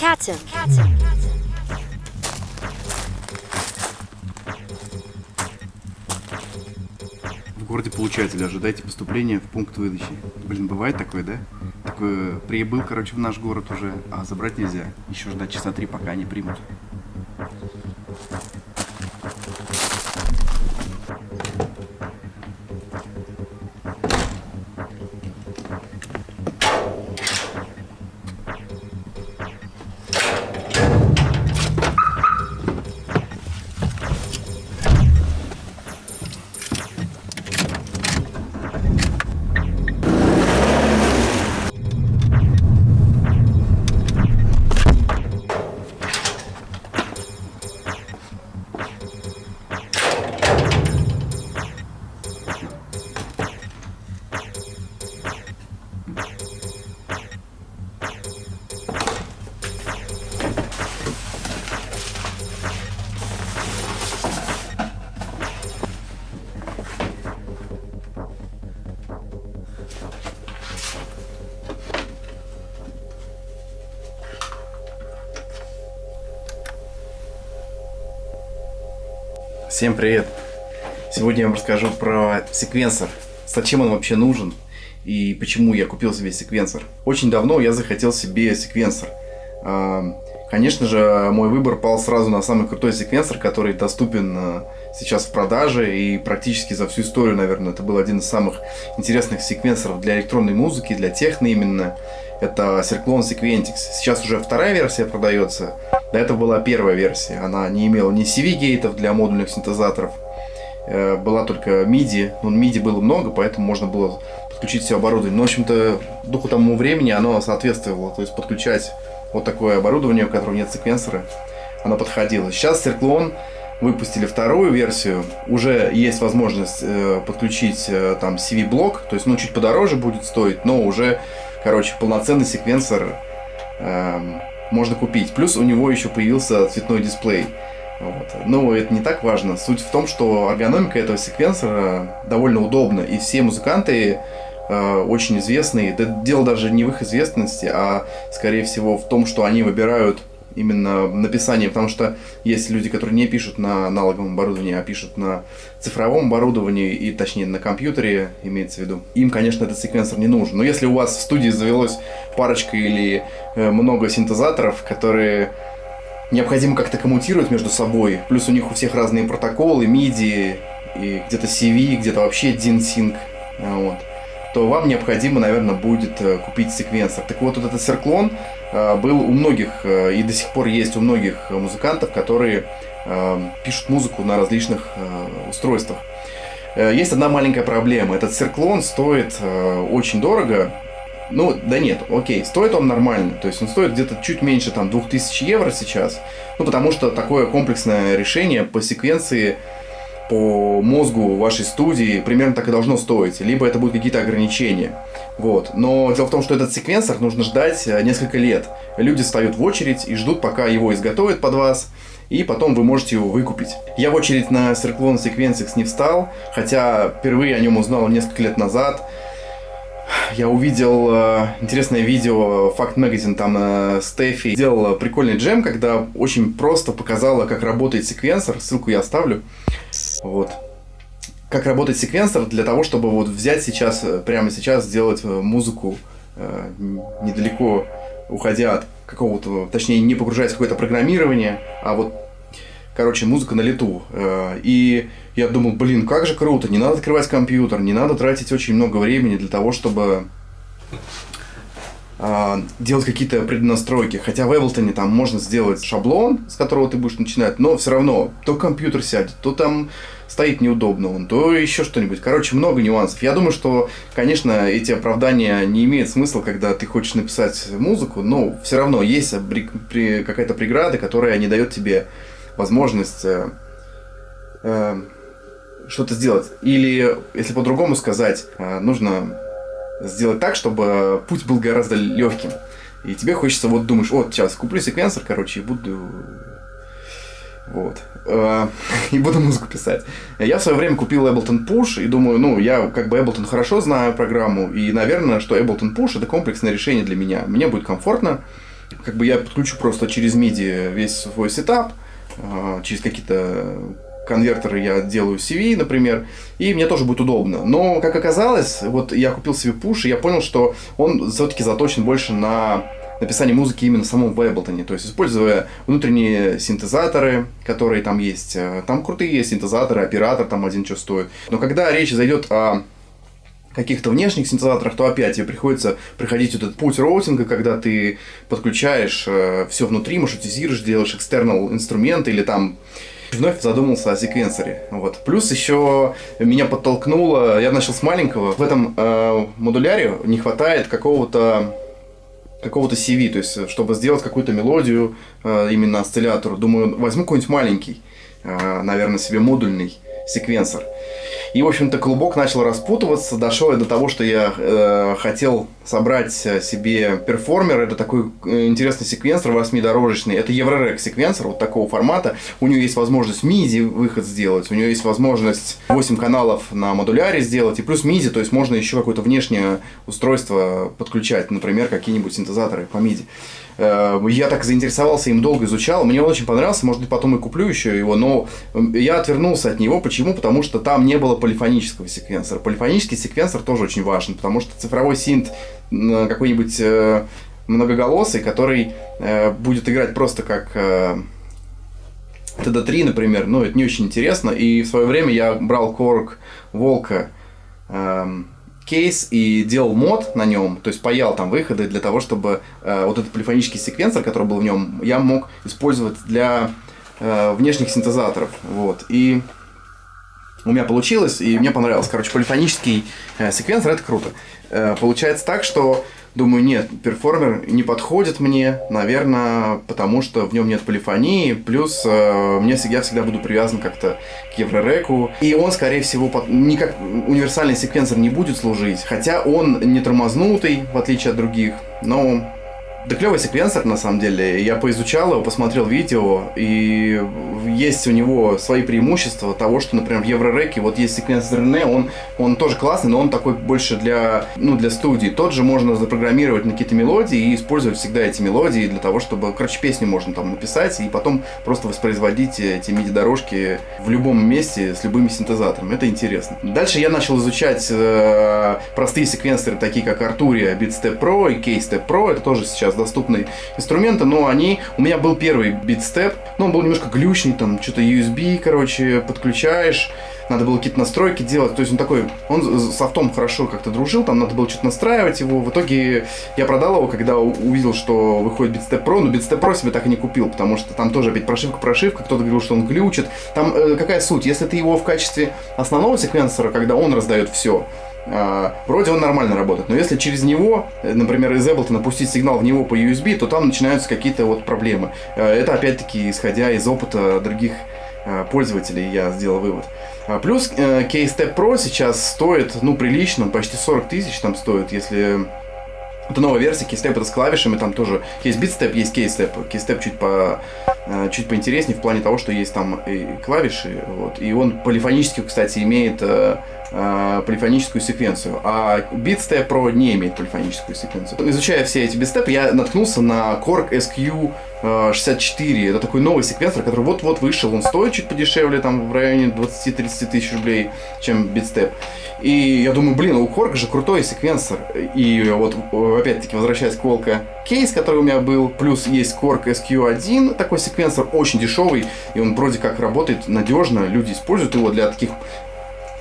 Captain. В городе получателя ожидайте поступления в пункт выдачи. Блин, бывает такое, да? Такое прибыл, короче, в наш город уже, а забрать нельзя. Еще ждать часа три, пока они примут. Всем привет! Сегодня я вам расскажу про секвенсор. Зачем он вообще нужен и почему я купил себе секвенсор. Очень давно я захотел себе секвенсор. Конечно же, мой выбор пал сразу на самый крутой секвенсор, который доступен а, сейчас в продаже и практически за всю историю, наверное, это был один из самых интересных секвенсоров для электронной музыки, для техно именно. Это Circlone Sequentix. Сейчас уже вторая версия продается. До этого была первая версия. Она не имела ни CV-гейтов для модульных синтезаторов. Э, была только MIDI. Но MIDI было много, поэтому можно было подключить все оборудование. Но, в общем-то, духу тому времени оно соответствовало. То есть подключать вот такое оборудование, у которого нет секвенсора, оно подходило. Сейчас Circlone выпустили вторую версию, уже есть возможность э, подключить э, там CV-блок, то есть ну чуть подороже будет стоить, но уже Короче, полноценный секвенсор эм, можно купить. Плюс у него еще появился цветной дисплей. Вот. Но это не так важно. Суть в том, что эргономика этого секвенсора довольно удобна. И все музыканты э, очень известные. Это дело даже не в их известности, а скорее всего в том, что они выбирают именно написание, потому что есть люди, которые не пишут на аналоговом оборудовании, а пишут на цифровом оборудовании, и точнее на компьютере, имеется в виду. Им, конечно, этот секвенсор не нужен. Но если у вас в студии завелось парочка или э, много синтезаторов, которые необходимо как-то коммутировать между собой, плюс у них у всех разные протоколы, MIDI, и где-то CV, где-то вообще DIN-Sync, вот, то вам необходимо, наверное, будет э, купить секвенсор. Так вот, вот этот серклон э, был у многих э, и до сих пор есть у многих музыкантов, которые пишут музыку на различных устройствах. Есть одна маленькая проблема. Этот серклон стоит очень дорого. Ну, да нет, окей, стоит он нормально. То есть он стоит где-то чуть меньше там 2000 евро сейчас. Ну, потому что такое комплексное решение по секвенции по мозгу вашей студии примерно так и должно стоить. Либо это будут какие-то ограничения. Вот. Но дело в том, что этот секвенсор нужно ждать э, несколько лет. Люди встают в очередь и ждут, пока его изготовят под вас и потом вы можете его выкупить. Я в очередь на Circlone Sequencex не встал, хотя впервые о нем узнал несколько лет назад. Я увидел э, интересное видео, Fact Magazine, там э, Стефи сделала прикольный джем, когда очень просто показала, как работает секвенсор, ссылку я оставлю. Вот. Как работает секвенсор для того, чтобы вот взять сейчас, э, прямо сейчас сделать э, музыку э, недалеко уходя от какого-то, точнее, не погружаясь в какое-то программирование, а вот, короче, музыка на лету. Э, и я думал, блин, как же круто, не надо открывать компьютер, не надо тратить очень много времени для того, чтобы делать какие-то преднастройки. Хотя в Ableton там можно сделать шаблон, с которого ты будешь начинать, но все равно то компьютер сядет, то там стоит неудобно он, то еще что-нибудь. Короче, много нюансов. Я думаю, что, конечно, эти оправдания не имеют смысла, когда ты хочешь написать музыку, но все равно есть какая-то преграда, которая не дает тебе возможность э, э, что-то сделать. Или, если по-другому сказать, э, нужно сделать так, чтобы путь был гораздо легким. И тебе хочется, вот думаешь, вот сейчас куплю секвенсор, короче, и буду вот. Э, и буду музыку писать. Я в свое время купил Ableton Push и думаю, ну, я как бы Ableton хорошо знаю программу, и, наверное, что Ableton Push это комплексное решение для меня. Мне будет комфортно, как бы я подключу просто через MIDI весь свой сетап, э, через какие-то конвертеры я делаю CV, например, и мне тоже будет удобно. Но, как оказалось, вот я купил себе Push, и я понял, что он все-таки заточен больше на написание музыки именно в самом в Ableton. То есть, используя внутренние синтезаторы, которые там есть. Э, там крутые синтезаторы, оператор там один что стоит. Но когда речь зайдет о каких-то внешних синтезаторах, то опять тебе приходится проходить этот путь роутинга, когда ты подключаешь э, все внутри, маршрутизируешь, делаешь экстернал инструменты или там вновь задумался о секвенсоре. Вот. Плюс еще меня подтолкнуло, я начал с маленького, в этом э, модуляре не хватает какого-то какого-то CV, то есть чтобы сделать какую-то мелодию э, именно осциллятору. Думаю, возьму какой-нибудь маленький, э, наверное, себе модульный секвенсор. И, в общем-то, клубок начал распутываться. Дошел я до того, что я э, хотел собрать себе перформер. Это такой э, интересный секвенсор восьмидорожечный. Это Еврорек секвенсор вот такого формата. У него есть возможность MIDI выход сделать. У него есть возможность 8 каналов на модуляре сделать. И плюс MIDI, то есть можно еще какое-то внешнее устройство подключать. Например, какие-нибудь синтезаторы по MIDI. Э, я так заинтересовался им, долго изучал. Мне он очень понравился, может быть, потом и куплю еще его, но я отвернулся от него. Почему? Потому что там не было полифонического секвенсора. Полифонический секвенсор тоже очень важен, потому что цифровой синт какой-нибудь э, многоголосый, который э, будет играть просто как TD3, например, ну, это не очень интересно. И в свое время я брал Корг Волка эм, кейс и делал мод на нем, то есть паял там выходы для того, чтобы э, вот этот полифонический секвенсор, который был в нем, я мог использовать для э, внешних синтезаторов. Вот. И у меня получилось, и мне понравилось. Короче, полифонический э, секвенсор это круто. Э, получается так, что Думаю, нет, перформер не подходит мне, наверное, потому что в нем нет полифонии, плюс э, мне, я всегда буду привязан как-то к Еврореку, и он, скорее всего, под, не как универсальный секвенсор не будет служить, хотя он не тормознутый, в отличие от других, но да клевый секвенсор, на самом деле. Я поизучал его, посмотрел видео, и есть у него свои преимущества того, что, например, в Еврореке вот есть секвенсор Рене, он, он тоже классный, но он такой больше для, ну, для студии. Тот же можно запрограммировать на какие-то мелодии и использовать всегда эти мелодии для того, чтобы, короче, песню можно там написать и потом просто воспроизводить эти MIDI-дорожки в любом месте с любыми синтезаторами. Это интересно. Дальше я начал изучать э, простые секвенсоры, такие как Arturia, BeatStep Pro и K-Step Pro. Это тоже сейчас сейчас доступные инструменты, но они... У меня был первый BeatStep, но он был немножко глючный, там что-то USB, короче, подключаешь, надо было какие-то настройки делать. То есть он такой, он с софтом хорошо как-то дружил, там надо было что-то настраивать его. В итоге я продал его, когда увидел, что выходит BeatStep Pro, но BeatStep Pro себе так и не купил, потому что там тоже опять прошивка-прошивка, кто-то говорил, что он глючит. Там э, какая суть? Если ты его в качестве основного секвенсора, когда он раздает все, вроде он нормально работает, но если через него, э, например, из Ableton напустить сигнал в него по USB, то там начинаются какие-то вот проблемы. А, это опять-таки исходя из опыта других а, пользователей я сделал вывод. Плюс э, K-Step Pro сейчас стоит, ну, прилично, почти 40 тысяч там стоит, если это новая версия, кейстеп это с клавишами, там тоже есть битстеп, есть кейстеп. Кейстеп чуть, по, э, чуть поинтереснее в плане того, что есть там и клавиши, вот. И он полифонически, кстати, имеет э, э, полифоническую секвенцию, а BitStep Pro не имеет полифоническую секвенцию. Изучая все эти битстепы, я наткнулся на Korg SQ 64. Это такой новый секвенсор, который вот-вот вышел. Он стоит чуть подешевле, там в районе 20-30 тысяч рублей, чем BitStep. И я думаю, блин, у Korg же крутой секвенсор. И вот, опять-таки, возвращаясь к Волка кейс, который у меня был, плюс есть Korg SQ1, такой секвенсор очень дешевый, и он вроде как работает надежно, люди используют его для таких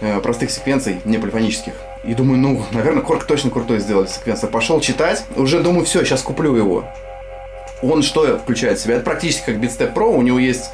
э, простых секвенций, не полифонических. И думаю, ну, наверное, Korg точно крутой сделали секвенсор. Пошел читать, уже думаю, все, сейчас куплю его. Он что включает в себя? Это практически как BitStep Pro, у него есть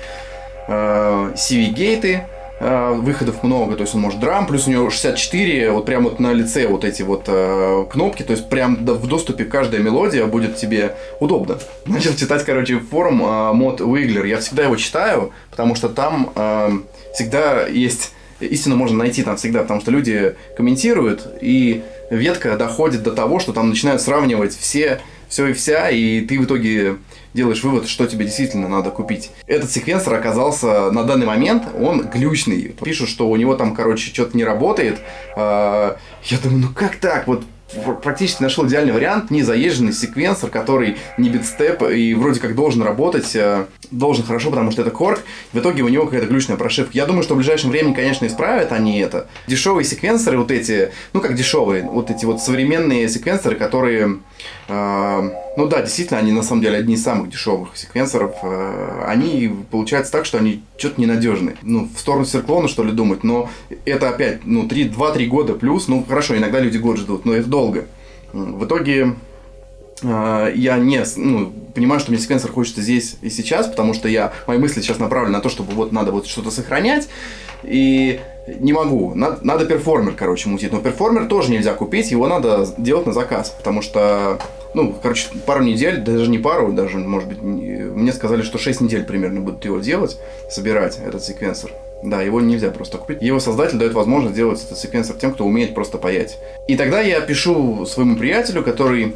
э, CV-гейты, Э, выходов много, то есть он может драм, плюс у него 64, вот прям вот на лице вот эти вот э, кнопки, то есть прям в доступе каждая мелодия будет тебе удобно. Начал читать, короче, форум э, мод Wiggler, я всегда его читаю, потому что там э, всегда есть, истину можно найти там всегда, потому что люди комментируют, и ветка доходит до того, что там начинают сравнивать все, все и вся, и ты в итоге делаешь вывод, что тебе действительно надо купить. Этот секвенсор оказался на данный момент, он глючный. Пишут, что у него там, короче, что-то не работает. А, я думаю, ну как так? Вот практически нашел идеальный вариант, не заезженный секвенсор, который не битстеп и вроде как должен работать, э, должен хорошо, потому что это корк. В итоге у него какая-то глючная прошивка. Я думаю, что в ближайшем времени, конечно, исправят они это. Дешевые секвенсоры вот эти, ну как дешевые, вот эти вот современные секвенсоры, которые, э, ну да, действительно, они на самом деле одни из самых дешевых секвенсоров. Э, они получается так, что они что-то ненадежные. Ну, в сторону Серклона, что ли, думать, но это опять, ну, 2-3 года плюс, ну, хорошо, иногда люди год ждут, но это долго. В итоге э, я не ну, понимаю, что мне секвенсор хочется здесь и сейчас, потому что я мои мысли сейчас направлены на то, чтобы вот надо вот что-то сохранять. И не могу. Надо, надо перформер, короче, мутить. Но перформер тоже нельзя купить, его надо делать на заказ, потому что, ну, короче, пару недель, даже не пару, даже, может быть, мне сказали, что 6 недель примерно будут его делать, собирать этот секвенсор. Да, его нельзя просто купить. Его создатель дает возможность сделать этот секвенсор тем, кто умеет просто паять. И тогда я пишу своему приятелю, который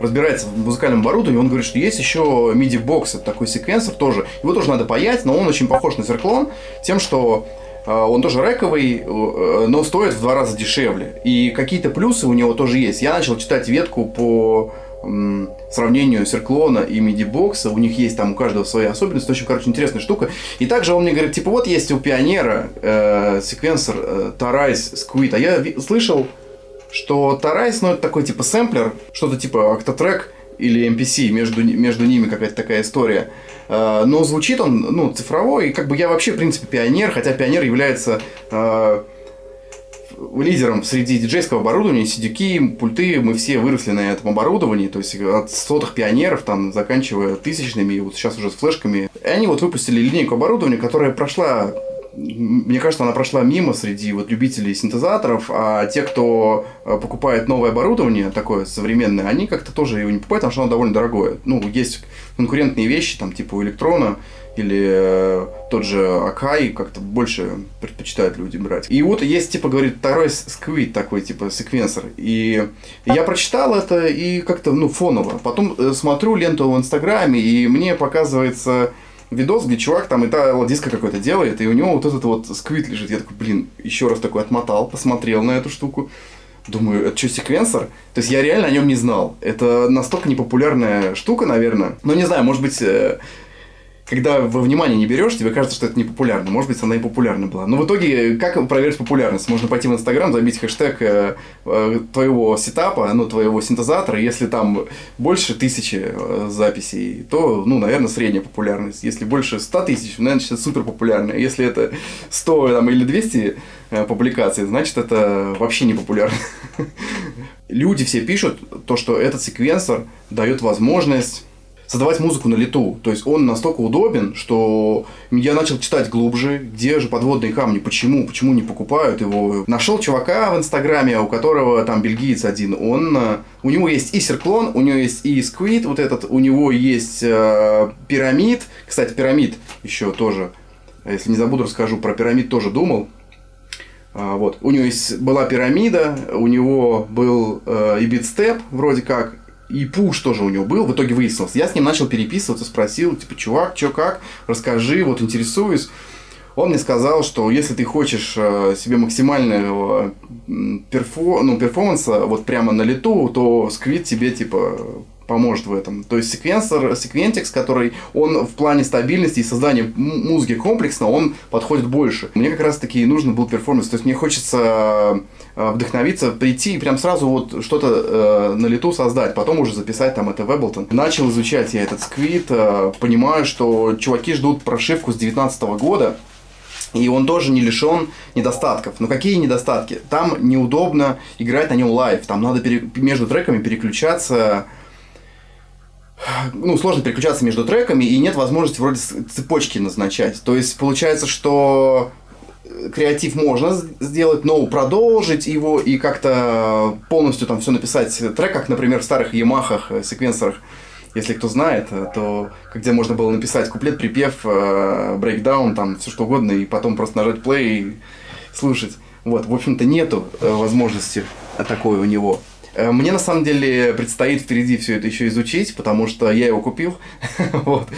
разбирается в музыкальном оборудовании, он говорит, что есть еще MIDI-бокс, это такой секвенсор тоже. Его тоже надо паять, но он очень похож на зерклон тем, что э, он тоже рековый, э, но стоит в два раза дешевле. И какие-то плюсы у него тоже есть. Я начал читать ветку по сравнению Серклона и MIDI-бокса, у них есть там у каждого свои особенности, очень, короче, интересная штука. И также он мне говорит, типа, вот есть у Пионера э, секвенсор э, Tarais Squid, а я слышал, что Toraiz, ну, это такой типа сэмплер, что-то типа Octatrack или MPC, между, между ними какая-то такая история. Э, но звучит он, ну, цифровой, и как бы я вообще, в принципе, Pioneer, хотя Pioneer является э, лидером среди диджейского оборудования, сидюки, пульты, мы все выросли на этом оборудовании, то есть от сотых пионеров, там, заканчивая тысячными, и вот сейчас уже с флешками. И они вот выпустили линейку оборудования, которая прошла мне кажется, она прошла мимо среди вот любителей синтезаторов, а те, кто э, покупает новое оборудование, такое современное, они как-то тоже его не покупают, потому что оно довольно дорогое. Ну, есть конкурентные вещи, там, типа у электрона, или э, тот же Акай как-то больше предпочитают люди брать. И вот есть, типа, говорит, второй сквит такой, типа, секвенсор. И я прочитал это и как-то, ну, фоново. Потом э, смотрю ленту в Инстаграме, и мне показывается видос, где чувак там это диска какой-то делает, и у него вот этот вот сквит лежит. Я такой, блин, еще раз такой отмотал, посмотрел на эту штуку. Думаю, это что, секвенсор? То есть я реально о нем не знал. Это настолько непопулярная штука, наверное. Но не знаю, может быть, э, когда во внимание не берешь, тебе кажется, что это не популярно. Может быть, она и популярна была. Но в итоге, как проверить популярность? Можно пойти в Инстаграм, забить хэштег э, э, твоего сетапа, ну, твоего синтезатора. Если там больше тысячи э, записей, то, ну, наверное, средняя популярность. Если больше 100 тысяч, значит, это супер популярно. Если это 100 там, или 200 публикаций, значит, это вообще не популярно. Люди все пишут то, что этот секвенсор дает возможность создавать музыку на лету. То есть он настолько удобен, что я начал читать глубже, где же подводные камни, почему, почему не покупают его. Нашел чувака в Инстаграме, у которого там бельгиец один, он, э, у него есть и Серклон, у него есть и Сквид, вот этот, у него есть э, Пирамид, кстати, Пирамид еще тоже, если не забуду, расскажу, про Пирамид тоже думал, а, вот. У него есть, была пирамида, у него был э, и битстеп, вроде как, и пуш тоже у него был, в итоге выяснилось. Я с ним начал переписываться, спросил, типа, чувак, что как, расскажи, вот интересуюсь. Он мне сказал, что если ты хочешь э, себе максимального перфо, ну, перформанса вот прямо на лету, то Squid тебе типа поможет в этом. То есть секвенсор, Sequentix, который он в плане стабильности и создания музыки комплексно, он подходит больше. Мне как раз таки нужно был перформанс. То есть мне хочется э, вдохновиться, прийти и прям сразу вот что-то э, на лету создать, потом уже записать там это в Ableton. Начал изучать я этот Squid, э, понимаю, что чуваки ждут прошивку с 2019 года, и он тоже не лишен недостатков. Но какие недостатки? Там неудобно играть на нем live. Там надо пере... между треками переключаться ну, сложно переключаться между треками, и нет возможности вроде цепочки назначать. То есть получается, что креатив можно сделать, но продолжить его и как-то полностью там все написать трек, как, например, в старых Ямахах, э, секвенсорах, если кто знает, э, то где можно было написать куплет, припев, э, breakdown, там все что угодно, и потом просто нажать play и слушать. Вот, в общем-то, нету возможности такой у него. Э, мне на самом деле предстоит впереди все это еще изучить, потому что я его купил. вот.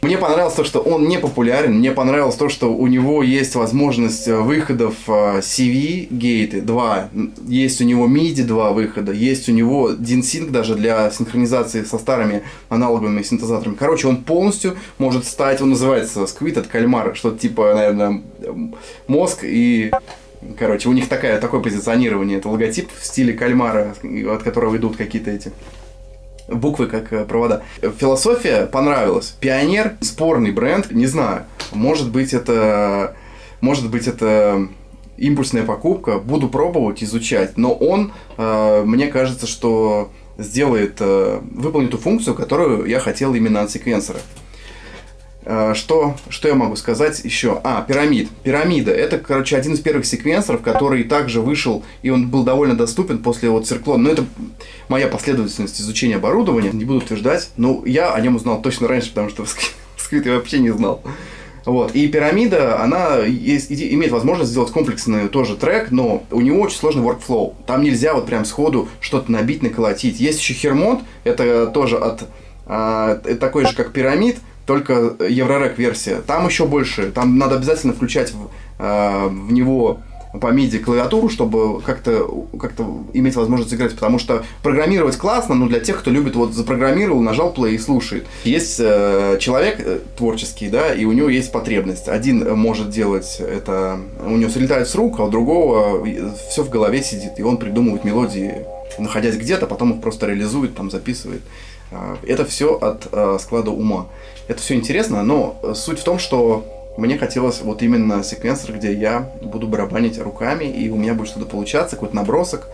Мне понравилось то, что он не популярен. Мне понравилось то, что у него есть возможность выходов CV гейты 2. Есть у него MIDI 2 выхода. Есть у него DIN-Sync даже для синхронизации со старыми аналоговыми синтезаторами. Короче, он полностью может стать, он называется Squid от кальмара. Что-то типа, наверное, мозг и Короче, у них такая, такое позиционирование. Это логотип в стиле кальмара, от которого идут какие-то эти буквы как э, провода. Философия понравилась. Пионер, спорный бренд, не знаю. Может быть, это... Может быть, это импульсная покупка. Буду пробовать, изучать. Но он, э, мне кажется, что сделает, э, выполнит ту функцию, которую я хотел именно от секвенсора. Э, что, что я могу сказать еще? А, пирамид. Пирамида. Это, короче, один из первых секвенсоров, который также вышел, и он был довольно доступен после вот цирклона. Но это моя последовательность изучения оборудования. Не буду утверждать, но я о нем узнал точно раньше, потому что в скрит я вообще не знал. Вот. И пирамида, она есть, имеет возможность сделать комплексный тоже трек, но у него очень сложный workflow. Там нельзя вот прям сходу что-то набить, наколотить. Есть еще Хермонт, это тоже от а, такой же, как пирамид, только Еврорек версия. Там еще больше. Там надо обязательно включать в, э, в него по MIDI клавиатуру, чтобы как-то как иметь возможность играть, потому что программировать классно, но для тех, кто любит, вот запрограммировал, нажал play и слушает. Есть э, человек э, творческий, да, и у него есть потребность. Один может делать это, у него слетает с рук, а у другого все в голове сидит, и он придумывает мелодии, находясь где-то, потом их просто реализует, там записывает. Э, это все от э, склада ума. Это все интересно, но суть в том, что мне хотелось вот именно секвенсор, где я буду барабанить руками, и у меня будет что-то получаться, какой-то набросок.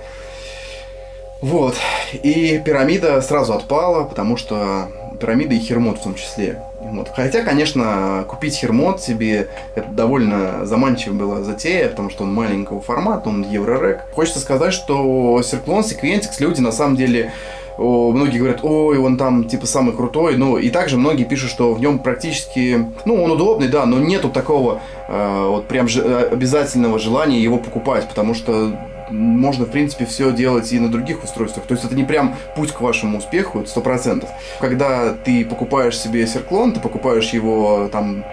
Вот. И пирамида сразу отпала, потому что пирамида и хермот в том числе. Вот. Хотя, конечно, купить хермот себе это довольно заманчивая была затея, потому что он маленького формата, он еврорек. Хочется сказать, что Circlone Sequentix люди на самом деле многие говорят, ой, он там типа самый крутой, ну и также многие пишут, что в нем практически, ну он удобный, да, но нету такого э, вот прям же, э, обязательного желания его покупать, потому что можно, в принципе, все делать и на других устройствах. То есть это не прям путь к вашему успеху, это сто процентов. Когда ты покупаешь себе серклон, ты покупаешь его там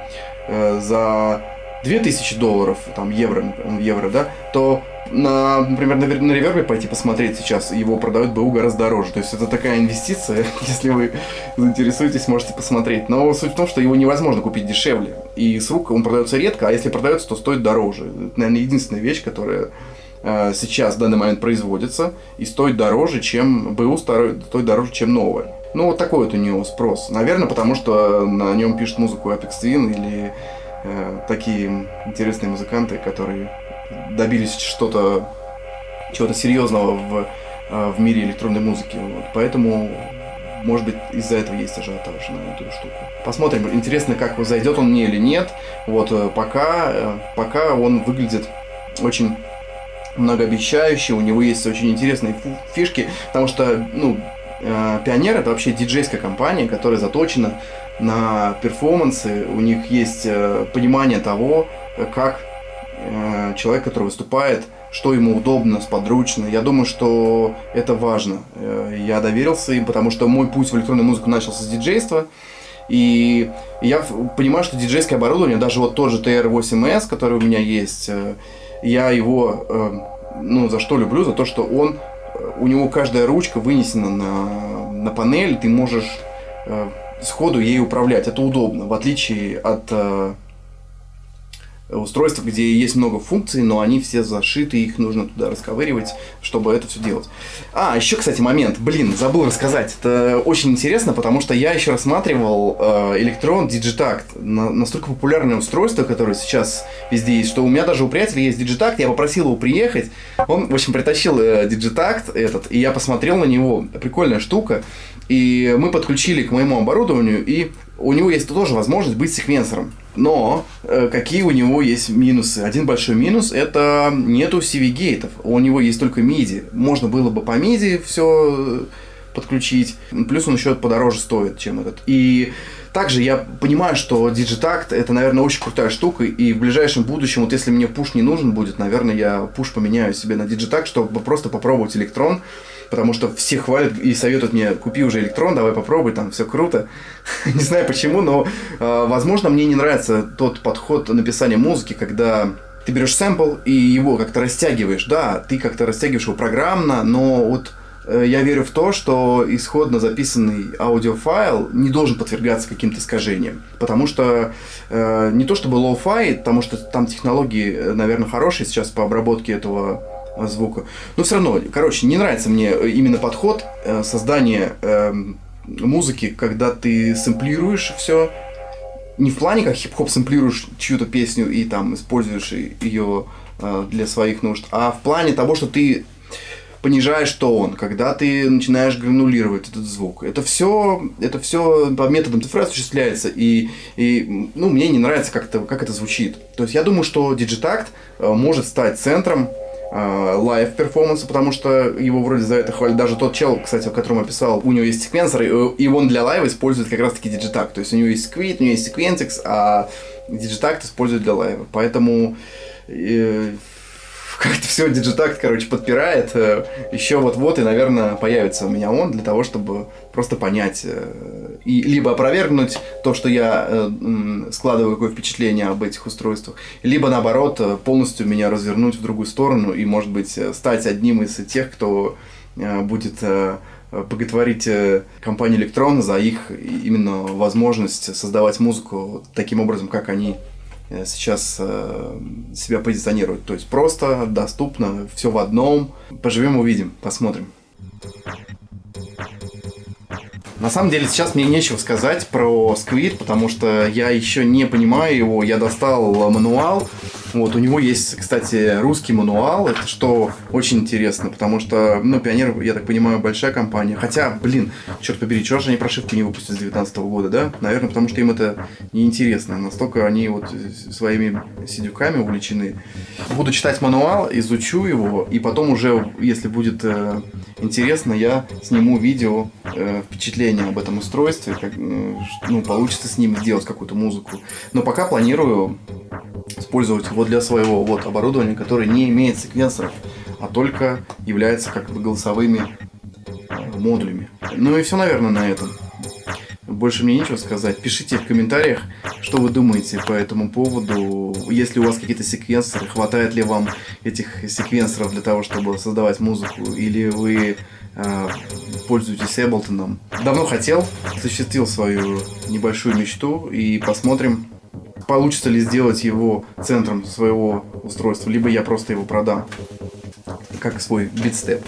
э, за 2000 долларов, там евро, евро, да, то на, например, на, на ревербе пойти посмотреть сейчас, его продают БУ гораздо дороже. То есть это такая инвестиция, если вы заинтересуетесь, можете посмотреть. Но суть в том, что его невозможно купить дешевле. И с рук он продается редко, а если продается, то стоит дороже. Это, наверное, единственная вещь, которая сейчас в данный момент производится и стоит дороже, чем БУ стоит дороже, чем новое. Ну, вот такой вот у него спрос. Наверное, потому что на нем пишет музыку Apex Twin или э, такие интересные музыканты, которые добились что-то чего-то серьезного в, э, в мире электронной музыки. Вот. Поэтому, может быть, из-за этого есть ажиотаж на эту штуку. Посмотрим. Интересно, как зайдет он мне или нет. Вот э, пока, э, пока он выглядит очень многообещающе, у него есть очень интересные фишки, потому что, ну, Пионер это вообще диджейская компания, которая заточена на перформансы, у них есть понимание того, как Э, человек, который выступает, что ему удобно, сподручно. Я думаю, что это важно. Э, я доверился им, потому что мой путь в электронную музыку начался с диджейства. И я понимаю, что диджейское оборудование, даже вот тот же TR-8S, который у меня есть, э, я его, ну, за что люблю? За то, что он, у него каждая ручка вынесена на, на панель, ты можешь сходу ей управлять. Это удобно, в отличие от устройства, где есть много функций, но они все зашиты, их нужно туда расковыривать, чтобы это все делать. А, еще, кстати, момент, блин, забыл рассказать. Это очень интересно, потому что я еще рассматривал э, Electron Digitact, на, настолько популярное устройство, которое сейчас везде есть, что у меня даже у приятеля есть Digitact, я попросил его приехать, он, в общем, притащил э, Digitact этот, и я посмотрел на него, прикольная штука, и мы подключили к моему оборудованию, и у него есть тоже возможность быть секвенсором. Но э, какие у него есть минусы? Один большой минус это нету CV-гейтов. У него есть только MIDI. Можно было бы по MIDI все э, подключить. Плюс он еще подороже стоит, чем этот. И также я понимаю, что Digitact это, наверное, очень крутая штука, и в ближайшем будущем, вот если мне пуш не нужен будет, наверное, я пуш поменяю себе на Digitact, чтобы просто попробовать электрон потому что все хвалят и советуют мне, купи уже Elektron, давай попробуй, там все круто. не знаю почему, но, э, возможно, мне не нравится тот подход написания музыки, когда ты берешь сэмпл и его как-то растягиваешь. Да, ты как-то растягиваешь его программно, но вот э, я верю в то, что исходно записанный аудиофайл не должен подвергаться каким-то искажениям. Потому что э, не то чтобы lo-fi, потому что там технологии, э, наверное, хорошие сейчас по обработке этого звука. Но все равно, короче, не нравится мне именно подход э, создания э, музыки, когда ты сэмплируешь все, не в плане как хип-хоп сэмплируешь чью-то песню и там используешь ее э, для своих нужд, а в плане того, что ты понижаешь тон, когда ты начинаешь гранулировать этот звук. Это все, это все по методам цифры осуществляется, и, и ну, мне не нравится, как это, как это звучит. То есть я думаю, что Digitact э, может стать центром live э, потому что его вроде за это хвалит даже тот чел, кстати, о котором я писал, у него есть секвенсор, и он для лайва использует как раз таки Digitakt, то есть у него есть Squid, у него есть Sequentix, а Digitakt использует для лайва, поэтому э, как-то все Digitakt, короче, подпирает. Э, Еще вот-вот и, наверное, появится у меня он для того, чтобы просто понять э, и либо опровергнуть то, что я э, складываю какое впечатление об этих устройствах, либо наоборот полностью меня развернуть в другую сторону и, может быть, стать одним из тех, кто будет боготворить компанию Электрон за их именно возможность создавать музыку таким образом, как они сейчас э, себя позиционируют. То есть просто, доступно, все в одном. Поживем, увидим, посмотрим. На самом деле сейчас мне нечего сказать про Squid, потому что я еще не понимаю его. Я достал мануал, вот, у него есть, кстати, русский мануал, это что очень интересно, потому что, ну, Пионер, я так понимаю, большая компания. Хотя, блин, черт побери, чего же они прошивки не выпустили с 2019 года, да? Наверное, потому что им это неинтересно. Настолько они вот своими сидюками увлечены. Буду читать мануал, изучу его, и потом уже, если будет э, интересно, я сниму видео э, впечатление об этом устройстве, как, э, ну, получится с ним сделать какую-то музыку. Но пока планирую использовать его для своего вот оборудования, которое не имеет секвенсоров, а только является как бы голосовыми э, модулями. Ну и все, наверное, на этом. Больше мне нечего сказать. Пишите в комментариях, что вы думаете по этому поводу. Если у вас какие-то секвенсоры, хватает ли вам этих секвенсоров для того, чтобы создавать музыку, или вы э, пользуетесь Эблтоном. Давно хотел, осуществил свою небольшую мечту и посмотрим, получится ли сделать его центром своего устройства, либо я просто его продам как свой битстеп.